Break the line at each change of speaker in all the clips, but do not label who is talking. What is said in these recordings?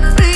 like.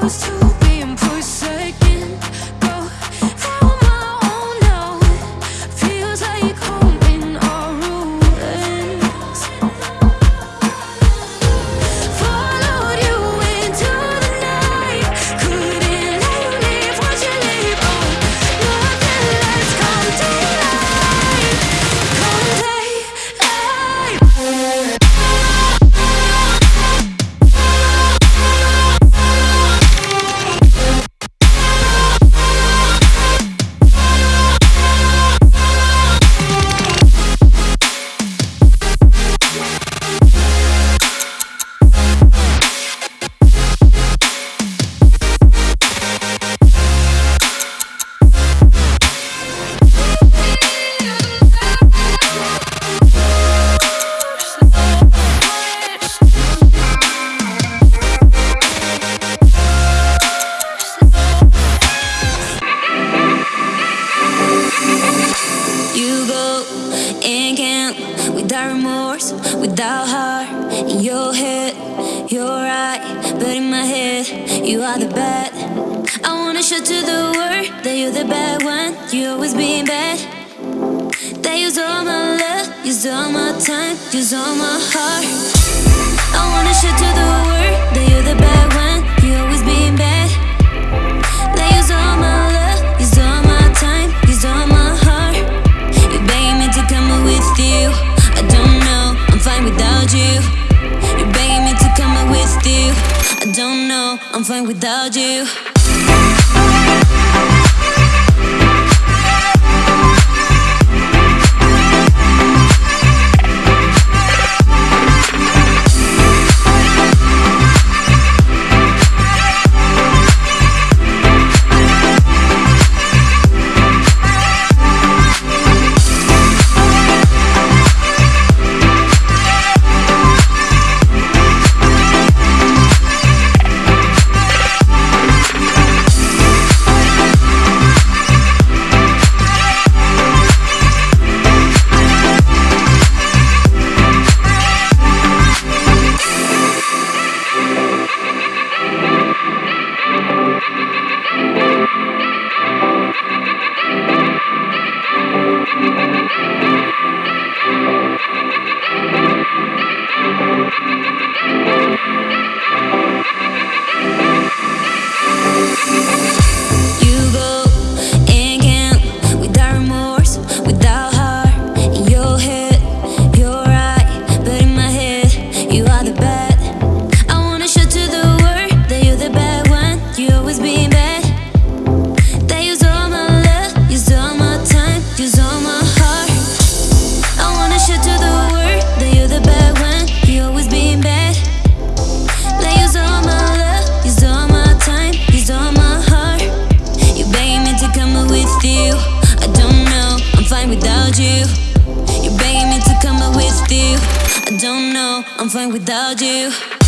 was too how hard you'll hit. You're right, but in my head, you are the bad. I wanna show to the world that you're the bad one. You always being bad. They use all my love, use all my time, use all my heart. I wanna show to the world that you're the bad one. I'm fine without you. Without you.